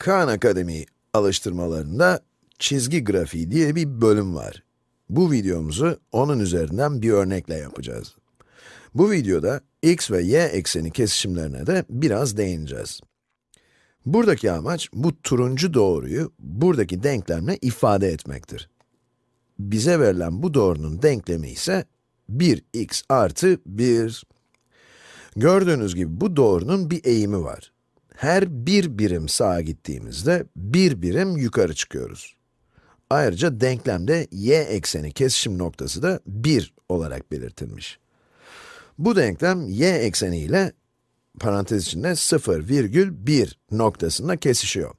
Khan Akademi alıştırmalarında çizgi grafiği diye bir bölüm var. Bu videomuzu onun üzerinden bir örnekle yapacağız. Bu videoda x ve y ekseni kesişimlerine de biraz değineceğiz. Buradaki amaç, bu turuncu doğruyu buradaki denklemle ifade etmektir. Bize verilen bu doğrunun denklemi ise 1x artı 1. Gördüğünüz gibi bu doğrunun bir eğimi var. Her bir birim sağa gittiğimizde bir birim yukarı çıkıyoruz. Ayrıca denklemde y ekseni kesişim noktası da 1 olarak belirtilmiş. Bu denklem y ekseni ile parantez içinde 0,1 noktasında kesişiyor.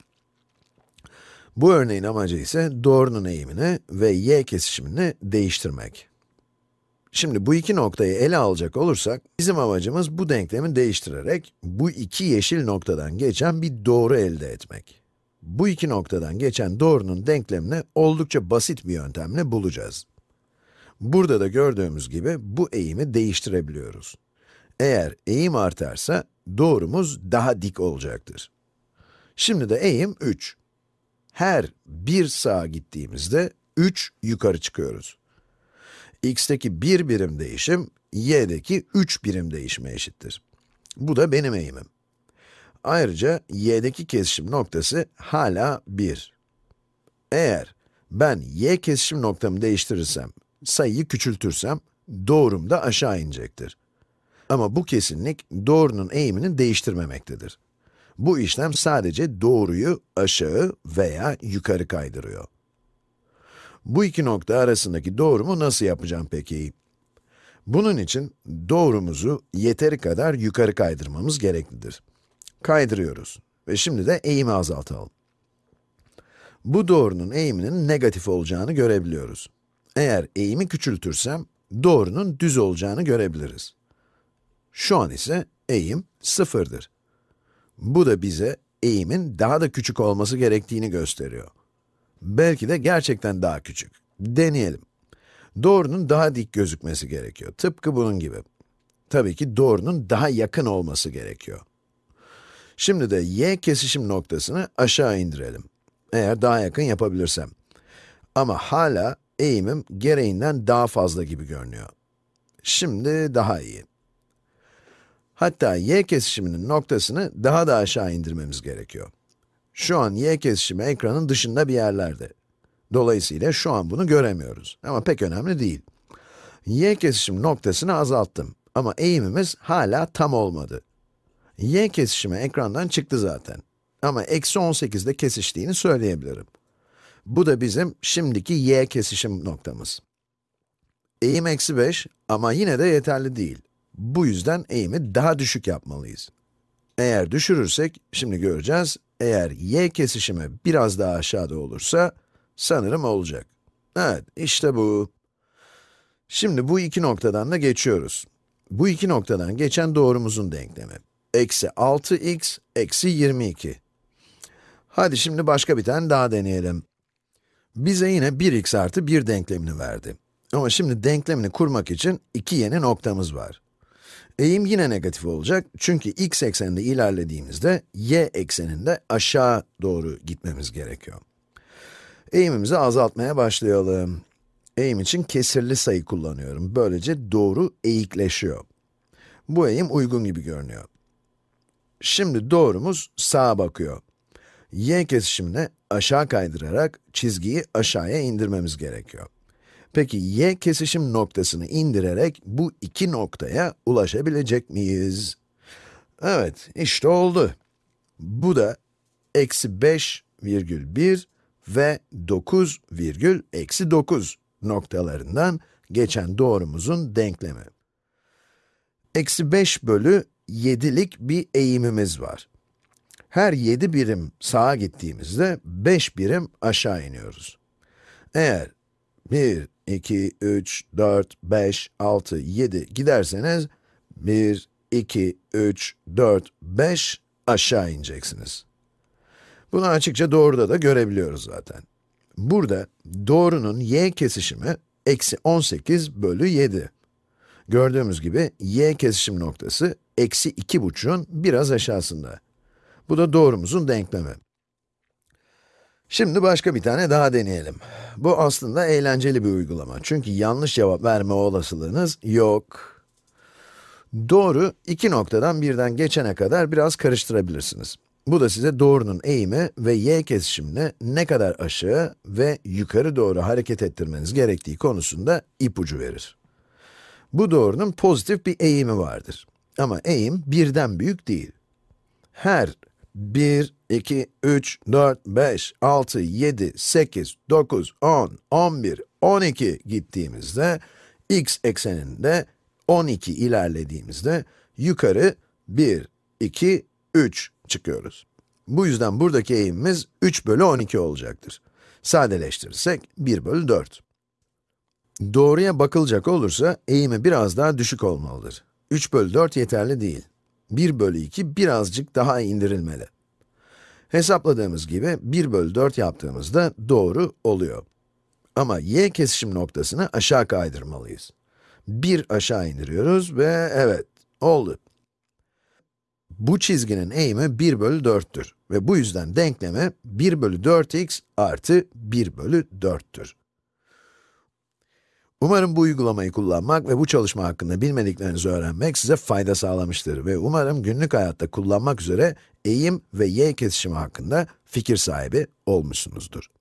Bu örneğin amacı ise doğrunun eğimini ve y kesişimini değiştirmek. Şimdi bu iki noktayı ele alacak olursak, bizim amacımız bu denklemi değiştirerek, bu iki yeşil noktadan geçen bir doğru elde etmek. Bu iki noktadan geçen doğrunun denklemini oldukça basit bir yöntemle bulacağız. Burada da gördüğümüz gibi bu eğimi değiştirebiliyoruz. Eğer eğim artarsa, doğrumuz daha dik olacaktır. Şimdi de eğim 3. Her bir sağa gittiğimizde 3 yukarı çıkıyoruz x'teki 1 birim değişim, y'deki 3 birim değişime eşittir. Bu da benim eğimim. Ayrıca y'deki kesişim noktası hala 1. Eğer ben y kesişim noktamı değiştirirsem, sayıyı küçültürsem, doğrum da aşağı inecektir. Ama bu kesinlik doğrunun eğimini değiştirmemektedir. Bu işlem sadece doğruyu aşağı veya yukarı kaydırıyor. Bu iki nokta arasındaki doğrumu nasıl yapacağım peki? Bunun için doğrumuzu yeteri kadar yukarı kaydırmamız gereklidir. Kaydırıyoruz ve şimdi de eğimi azaltalım. Bu doğrunun eğiminin negatif olacağını görebiliyoruz. Eğer eğimi küçültürsem, doğrunun düz olacağını görebiliriz. Şu an ise eğim sıfırdır. Bu da bize eğimin daha da küçük olması gerektiğini gösteriyor. Belki de gerçekten daha küçük. Deneyelim. Doğrunun daha dik gözükmesi gerekiyor. Tıpkı bunun gibi. Tabii ki doğrunun daha yakın olması gerekiyor. Şimdi de y kesişim noktasını aşağı indirelim. Eğer daha yakın yapabilirsem. Ama hala eğimim gereğinden daha fazla gibi görünüyor. Şimdi daha iyi. Hatta y kesişiminin noktasını daha da aşağı indirmemiz gerekiyor. Şu an y kesişimi ekranın dışında bir yerlerde. Dolayısıyla şu an bunu göremiyoruz. Ama pek önemli değil. y kesişim noktasını azalttım. Ama eğimimiz hala tam olmadı. y kesişimi ekrandan çıktı zaten. Ama eksi 18'de kesiştiğini söyleyebilirim. Bu da bizim şimdiki y kesişim noktamız. Eğim eksi 5 ama yine de yeterli değil. Bu yüzden eğimi daha düşük yapmalıyız. Eğer düşürürsek, şimdi göreceğiz, eğer y kesişimi biraz daha aşağıda olursa, sanırım olacak. Evet, işte bu. Şimdi bu iki noktadan da geçiyoruz. Bu iki noktadan geçen doğrumuzun denklemi. Eksi 6x, eksi 22. Hadi şimdi başka bir tane daha deneyelim. Bize yine 1x artı 1 denklemini verdi. Ama şimdi denklemini kurmak için iki yeni noktamız var. Eğim yine negatif olacak çünkü x ekseninde ilerlediğimizde y ekseninde aşağı doğru gitmemiz gerekiyor. Eğimimizi azaltmaya başlayalım. Eğim için kesirli sayı kullanıyorum. Böylece doğru eğikleşiyor. Bu eğim uygun gibi görünüyor. Şimdi doğrumuz sağa bakıyor. y kesişimine aşağı kaydırarak çizgiyi aşağıya indirmemiz gerekiyor. Peki y kesişim noktasını indirerek bu iki noktaya ulaşabilecek miyiz? Evet, işte oldu. Bu da eksi 5 virgül 1 ve 9 virgül eksi 9 noktalarından geçen doğrumuzun denklemi. Eksi 5 bölü 7'lik bir eğimimiz var. Her 7 birim sağa gittiğimizde 5 birim aşağı iniyoruz. Eğer 1, 2, 3, 4, 5, 6, 7 giderseniz 1, 2, 3, 4, 5 aşağı ineceksiniz. Bunu açıkça doğruda da görebiliyoruz zaten. Burada doğrunun y kesişimi eksi 18 bölü 7. Gördüğümüz gibi y kesişim noktası eksi 2,5'un biraz aşağısında. Bu da doğrumuzun denklemi. Şimdi başka bir tane daha deneyelim. Bu aslında eğlenceli bir uygulama. Çünkü yanlış cevap verme olasılığınız yok. Doğru, iki noktadan birden geçene kadar biraz karıştırabilirsiniz. Bu da size doğrunun eğimi ve y kesişimine ne kadar aşağı ve yukarı doğru hareket ettirmeniz gerektiği konusunda ipucu verir. Bu doğrunun pozitif bir eğimi vardır. Ama eğim birden büyük değil. Her 1, 2, 3, 4, 5, 6, 7, 8, 9, 10, 11, 12 gittiğimizde, x ekseninde 12 ilerlediğimizde yukarı 1, 2, 3 çıkıyoruz. Bu yüzden buradaki eğimimiz 3 bölü 12 olacaktır. Sadeleştirirsek 1 bölü 4. Doğruya bakılacak olursa eğimi biraz daha düşük olmalıdır. 3 bölü 4 yeterli değil. 1 bölü 2 birazcık daha indirilmeli. Hesapladığımız gibi 1 bölü 4 yaptığımızda doğru oluyor. Ama y kesişim noktasını aşağı kaydırmalıyız. 1 aşağı indiriyoruz ve evet, oldu. Bu çizginin eğimi 1 bölü 4'tür ve bu yüzden denklemi 1 bölü 4x artı 1 bölü 4'tür. Umarım bu uygulamayı kullanmak ve bu çalışma hakkında bilmediklerinizi öğrenmek size fayda sağlamıştır ve umarım günlük hayatta kullanmak üzere eğim ve y kesişimi hakkında fikir sahibi olmuşsunuzdur.